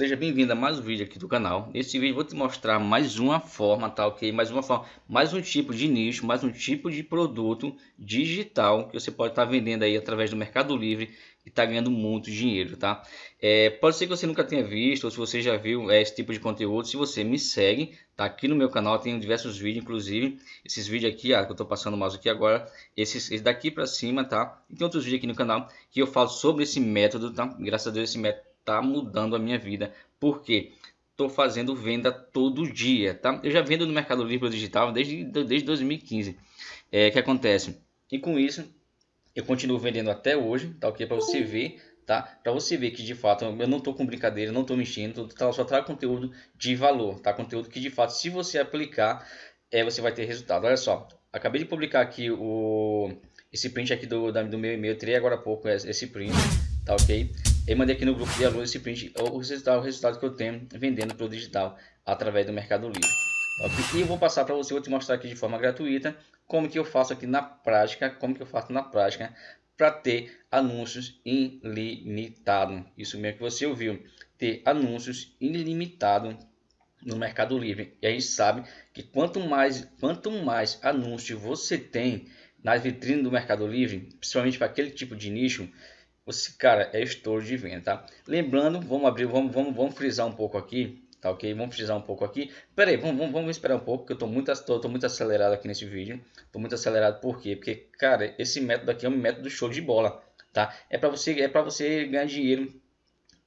Seja bem-vindo a mais um vídeo aqui do canal. Nesse vídeo vou te mostrar mais uma forma, tá ok? Mais uma forma, mais um tipo de nicho, mais um tipo de produto digital que você pode estar tá vendendo aí através do Mercado Livre e está ganhando muito dinheiro, tá? É, pode ser que você nunca tenha visto ou se você já viu é, esse tipo de conteúdo. Se você me segue, tá aqui no meu canal, tem diversos vídeos, inclusive esses vídeos aqui, ah, que eu estou passando mais aqui agora, esses, esse daqui para cima, tá? E tem outros vídeos aqui no canal que eu falo sobre esse método, tá? Graças a Deus esse método tá mudando a minha vida. Porque estou fazendo venda todo dia, tá? Eu já vendo no Mercado Livre digital desde, desde 2015. É que acontece? E com isso eu continuo vendendo até hoje, tá ok? Para você ver, tá? Para você ver que de fato eu não estou com brincadeira, não estou mexendo, tá, só trago conteúdo de valor, tá? Conteúdo que de fato, se você aplicar, é, você vai ter resultado. Olha só, acabei de publicar aqui o esse print aqui do, do meu e-mail, tirei agora há pouco esse print, tá ok? Eu mandei aqui no grupo de alunos esse print, o resultado, o resultado que eu tenho vendendo para o digital através do Mercado Livre. Okay? E eu vou passar para você, vou te mostrar aqui de forma gratuita como que eu faço aqui na prática, como que eu faço na prática para ter anúncios ilimitados. Isso mesmo que você ouviu, ter anúncios ilimitados no Mercado Livre. E a gente sabe que quanto mais, quanto mais anúncio você tem nas vitrines do Mercado Livre, principalmente para aquele tipo de nicho, esse cara é estouro de venda, tá? Lembrando, vamos abrir, vamos, vamos, vamos frisar um pouco aqui, tá ok? Vamos frisar um pouco aqui. Pera aí, vamos, vamos, vamos esperar um pouco, que eu tô muito, tô, tô, muito acelerado aqui nesse vídeo. Tô muito acelerado, por quê? Porque, cara, esse método aqui é um método show de bola, tá? É para você, é para você ganhar dinheiro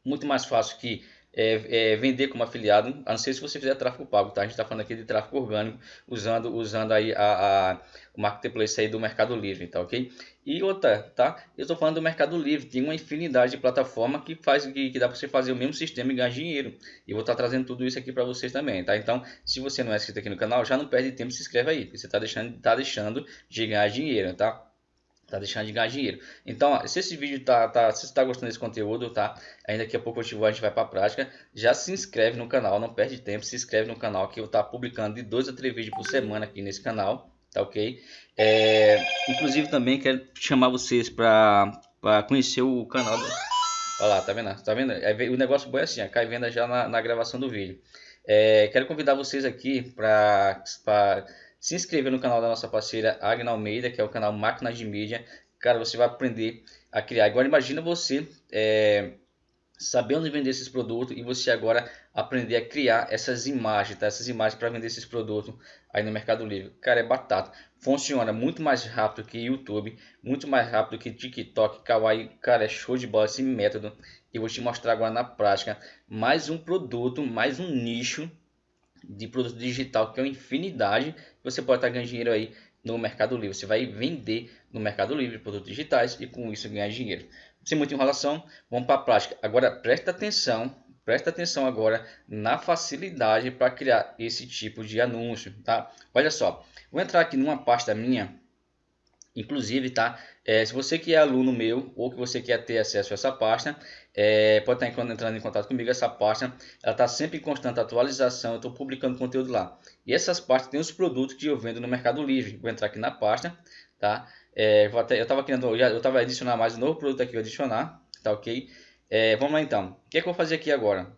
muito mais fácil que é, é, vender como afiliado, a não ser se você fizer tráfego pago, tá? A gente está falando aqui de tráfego orgânico, usando, usando aí a, a, o marketplace aí do Mercado Livre, tá ok? E outra, tá? Eu estou falando do Mercado Livre, tem uma infinidade de plataforma que faz que, que dá para você fazer o mesmo sistema e ganhar dinheiro. E vou estar tá trazendo tudo isso aqui para vocês também, tá? Então, se você não é inscrito aqui no canal, já não perde tempo, se inscreve aí, porque você está deixando, tá deixando de ganhar dinheiro, tá? Tá deixando de ganhar dinheiro. Então, ó, se esse vídeo tá, tá se você tá gostando desse conteúdo, tá? Ainda daqui a pouco eu vou, a gente vai para a prática. Já se inscreve no canal, não perde tempo, se inscreve no canal que eu tá publicando de dois a três vídeos por semana aqui nesse canal, tá ok? É, inclusive também quero chamar vocês para conhecer o canal. Do... Olha lá, tá vendo? Tá vendo? O negócio bom é assim, ó, cai venda já na, na gravação do vídeo. É, quero convidar vocês aqui para se inscrever no canal da nossa parceira Agna Almeida, que é o canal Máquinas de Mídia. Cara, você vai aprender a criar. Agora imagina você é, vender esses produtos e você agora aprender a criar essas imagens, tá? Essas imagens para vender esses produtos aí no Mercado Livre. Cara, é batata. Funciona muito mais rápido que YouTube, muito mais rápido que TikTok, Kawaii. Cara, é show de bola esse método. E vou te mostrar agora na prática mais um produto, mais um nicho de produto digital que é uma infinidade. Você pode estar ganhando dinheiro aí no Mercado Livre. Você vai vender no Mercado Livre produtos digitais e com isso ganhar dinheiro. Sem muita enrolação, vamos para a prática. Agora presta atenção, presta atenção agora na facilidade para criar esse tipo de anúncio, tá? Olha só, vou entrar aqui numa pasta minha Inclusive, tá? É, se você que é aluno meu ou que você quer ter acesso a essa pasta, é, pode estar entrando em contato comigo. Essa pasta ela está sempre em constante atualização. Eu estou publicando conteúdo lá. E essas pastas têm os produtos que eu vendo no Mercado Livre. Vou entrar aqui na pasta, tá? É, até, eu estava querendo, eu estava adicionar mais um novo produto aqui, vou adicionar, tá ok? É, vamos lá então. O que, é que eu vou fazer aqui agora?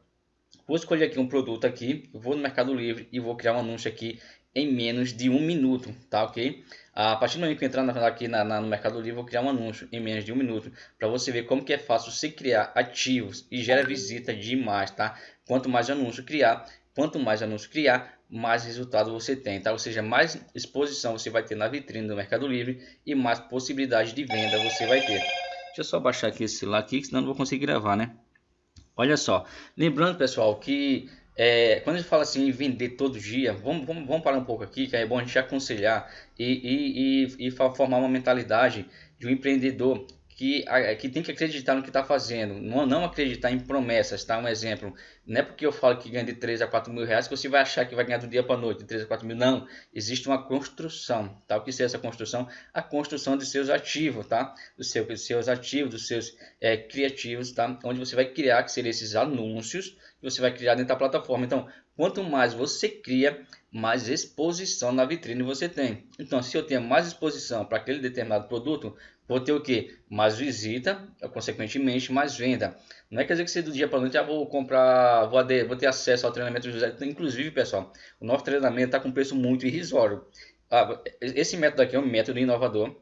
Vou escolher aqui um produto aqui, vou no Mercado Livre e vou criar um anúncio aqui em menos de um minuto, tá ok? A partir do momento que eu entrar aqui na, na, no Mercado Livre, vou criar um anúncio em menos de um minuto para você ver como que é fácil você criar ativos e gera visita demais, tá? Quanto mais anúncio criar, quanto mais anúncio criar, mais resultado você tem, tá? Ou seja, mais exposição você vai ter na vitrine do Mercado Livre e mais possibilidade de venda você vai ter. Deixa eu só baixar aqui esse lá aqui, senão não vou conseguir gravar, né? Olha só, lembrando pessoal que é, quando a gente fala assim vender todo dia, vamos, vamos, vamos parar um pouco aqui, que é bom a gente aconselhar e, e, e, e formar uma mentalidade de um empreendedor que, que tem que acreditar no que está fazendo, não, não acreditar em promessas, tá? Um exemplo, não é porque eu falo que ganha de 3 a 4 mil reais que você vai achar que vai ganhar do dia para noite, de 3 a 4 mil, não. Existe uma construção, tá? O que é essa construção? A construção dos seus ativos, tá? Dos dos seus ativos, dos seus é, criativos, tá? Onde você vai criar, que seriam esses anúncios, que você vai criar dentro da plataforma. Então, quanto mais você cria, mais exposição na vitrine você tem. Então, se eu tenho mais exposição para aquele determinado produto, vou ter o que? Mais visita, consequentemente mais venda. Não é quer dizer que você do dia para noite já vou comprar, vou, vou ter acesso ao treinamento do José. Inclusive, pessoal, o nosso treinamento está com preço muito irrisório. Ah, esse método aqui é um método inovador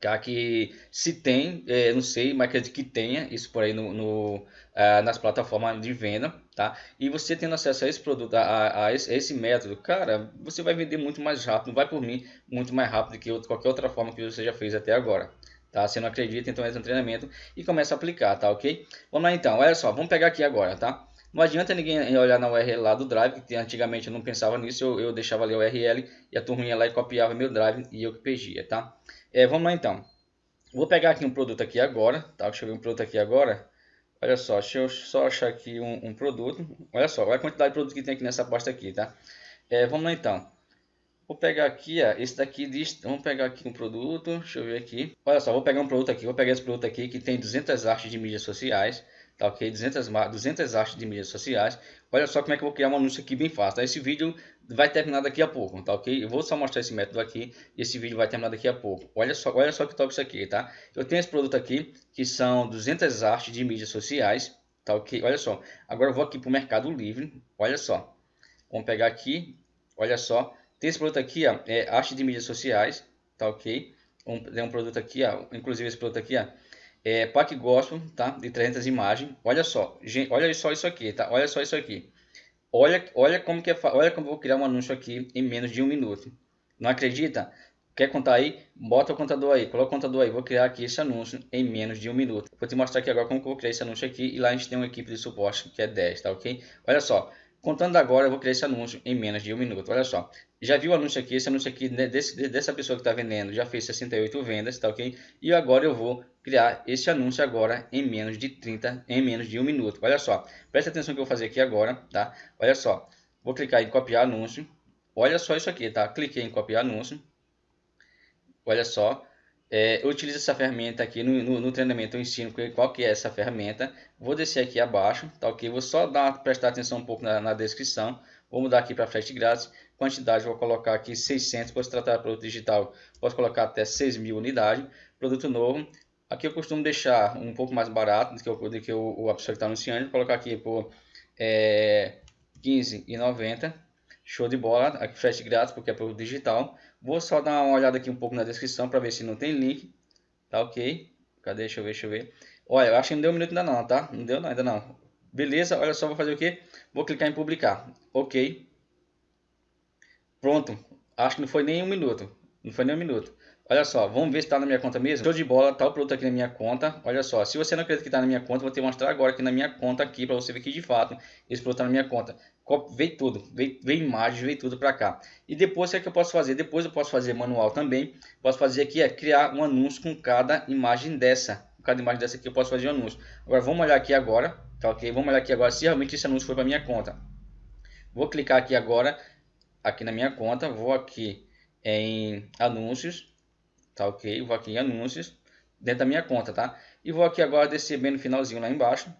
Tá? Que se tem, é, não sei, mas acredito que tenha isso por aí no, no uh, nas plataformas de venda, tá? E você tendo acesso a esse produto, a, a, esse, a, esse, método, cara, você vai vender muito mais rápido, vai por mim muito mais rápido que qualquer outra forma que você já fez até agora. Tá? Se não acredita, então entra no treinamento e começa a aplicar, tá ok? Vamos lá então, olha só, vamos pegar aqui agora, tá? Não adianta ninguém olhar na URL lá do Drive, que antigamente eu não pensava nisso, eu, eu deixava ali a URL e a turma ia lá e copiava meu Drive e eu que pegia, tá? É, vamos lá então. Vou pegar aqui um produto aqui agora, tá? Deixa eu ver um produto aqui agora. Olha só, deixa eu só achar aqui um, um produto. Olha só, olha a quantidade de produto que tem aqui nessa pasta aqui, tá? É, vamos lá então. Vou pegar aqui, ó, esse daqui diz, vamos pegar aqui um produto, deixa eu ver aqui. Olha só, vou pegar um produto aqui, vou pegar esse produto aqui que tem 200 artes de mídias sociais tá ok? 200, 200 artes de mídias sociais. Olha só como é que eu vou criar um anúncio aqui bem fácil. Tá? Esse vídeo vai terminar daqui a pouco, tá ok? Eu vou só mostrar esse método aqui e esse vídeo vai terminar daqui a pouco. Olha só, olha só que top isso aqui, tá? Eu tenho esse produto aqui que são 200 artes de mídias sociais, tá ok? Olha só. Agora eu vou aqui para o Mercado Livre, olha só. Vamos pegar aqui, olha só. Tem esse produto aqui, ó, é arte de mídias sociais, tá ok? Um, tem um produto aqui, ó, inclusive esse produto aqui, ó é, pack gospel, tá? De 300 imagens. Olha só, gente, olha só isso aqui, tá? Olha só isso aqui. Olha, olha como que é, olha como eu vou criar um anúncio aqui em menos de um minuto. Não acredita? Quer contar aí? Bota o contador aí, coloca o contador aí. Vou criar aqui esse anúncio em menos de um minuto. Vou te mostrar aqui agora como que eu vou criar esse anúncio aqui. E lá a gente tem uma equipe de suporte que é 10, tá ok? Olha só, Contando agora, eu vou criar esse anúncio em menos de um minuto. Olha só, já viu o anúncio aqui? Esse anúncio aqui né, desse, dessa pessoa que está vendendo já fez 68 vendas, tá ok? E agora eu vou criar esse anúncio agora em menos de 30, em menos de um minuto. Olha só, presta atenção que eu vou fazer aqui agora, tá? Olha só, vou clicar em copiar anúncio. Olha só isso aqui, tá? Cliquei em copiar anúncio. Olha só, é, eu utilizo essa ferramenta aqui no, no, no, treinamento, eu ensino qual que é essa ferramenta. Vou descer aqui abaixo, tá ok? Vou só dar, prestar atenção um pouco na, na descrição. Vou mudar aqui para frete grátis. Quantidade, vou colocar aqui 600. Posso tratar produto digital, posso colocar até 6 mil unidades. Produto novo. Aqui eu costumo deixar um pouco mais barato do que, o, do que o, a pessoa que está anunciando. Vou colocar aqui por é, 15,90. Show de bola. Aqui frete grátis porque é produto digital. Vou só dar uma olhada aqui um pouco na descrição para ver se não tem link. Tá ok? Cadê? Deixa eu ver, deixa eu ver. Olha, eu acho que não deu um minuto ainda não, tá? Não deu não, ainda não. Beleza, olha só, vou fazer o que? Vou clicar em publicar. Ok. Pronto. Acho que não foi nem um minuto. Não foi nem um minuto. Olha só, vamos ver se está na minha conta mesmo. Show de bola, tá o produto aqui na minha conta. Olha só, se você não acredita que está na minha conta, vou te mostrar agora aqui na minha conta aqui para você ver que de fato esse produto está na minha conta. Veio tudo, veio, veio imagens, veio tudo para cá. E depois o que, é que eu posso fazer? Depois eu posso fazer manual também. Posso fazer aqui é criar um anúncio com cada imagem dessa. Com cada imagem dessa aqui eu posso fazer um anúncio. Agora vamos olhar aqui agora, tá ok? Vamos olhar aqui agora se realmente esse anúncio foi para minha conta. Vou clicar aqui agora, aqui na minha conta, vou aqui em anúncios tá ok? Vou aqui em anúncios, dentro da minha conta, tá? E vou aqui agora descer bem no finalzinho lá embaixo,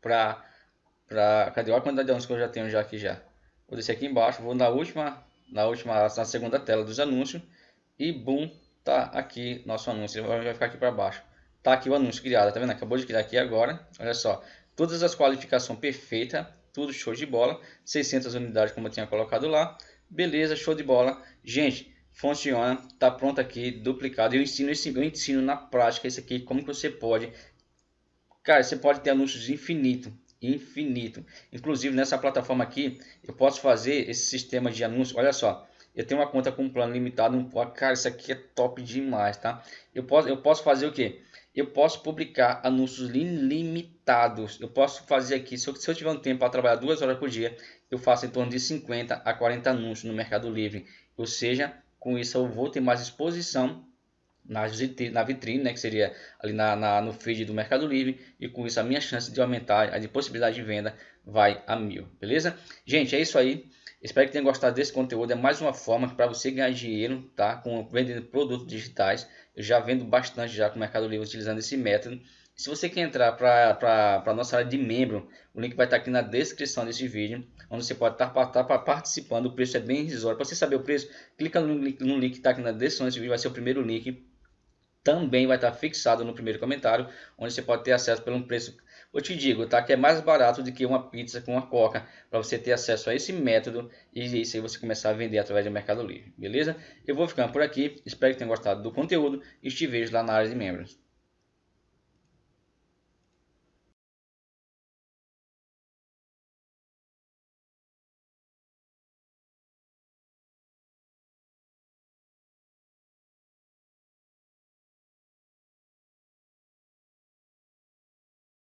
pra, pra, cadê? A quantidade de anúncios que eu já tenho já aqui já. Vou descer aqui embaixo, vou na última, na última, na segunda tela dos anúncios, e boom, tá aqui nosso anúncio, ele vai ficar aqui para baixo. Tá aqui o anúncio criado, tá vendo? Acabou de criar aqui agora, olha só. Todas as qualificações perfeitas, tudo show de bola. 600 unidades como eu tinha colocado lá. Beleza, show de bola. Gente, funciona, tá pronto aqui, duplicado. Eu ensino esse, eu ensino na prática isso aqui, como que você pode. Cara, você pode ter anúncios infinito, infinito. Inclusive nessa plataforma aqui, eu posso fazer esse sistema de anúncio. Olha só, eu tenho uma conta com um plano limitado, um, cara, isso aqui é top demais, tá? Eu posso, eu posso fazer o que? Eu posso publicar anúncios ilimitados. Eu posso fazer aqui, se eu, se eu tiver um tempo para trabalhar duas horas por dia, eu faço em torno de 50 a 40 anúncios no Mercado Livre. Ou seja, com isso eu vou ter mais exposição na vitrine, né, que seria ali na, na, no feed do Mercado Livre e com isso a minha chance de aumentar, a de possibilidade de venda vai a mil, beleza? Gente, é isso aí. Espero que tenham gostado desse conteúdo. É mais uma forma para você ganhar dinheiro, tá? Com vendendo produtos digitais. Eu já vendo bastante já com o Mercado Livre utilizando esse método. Se você quer entrar para a nossa área de membro, o link vai estar aqui na descrição desse vídeo, onde você pode estar, participando. O preço é bem irrisório. Para você saber o preço, clica no link, no link que está aqui na descrição desse vídeo, vai ser o primeiro link. também vai estar fixado no primeiro comentário, onde você pode ter acesso pelo preço, eu te digo, tá? Que é mais barato do que uma pizza com uma coca, para você ter acesso a esse método e isso aí você começar a vender através do Mercado Livre, beleza? Eu vou ficando por aqui, espero que tenham gostado do conteúdo e te vejo lá na área de membros.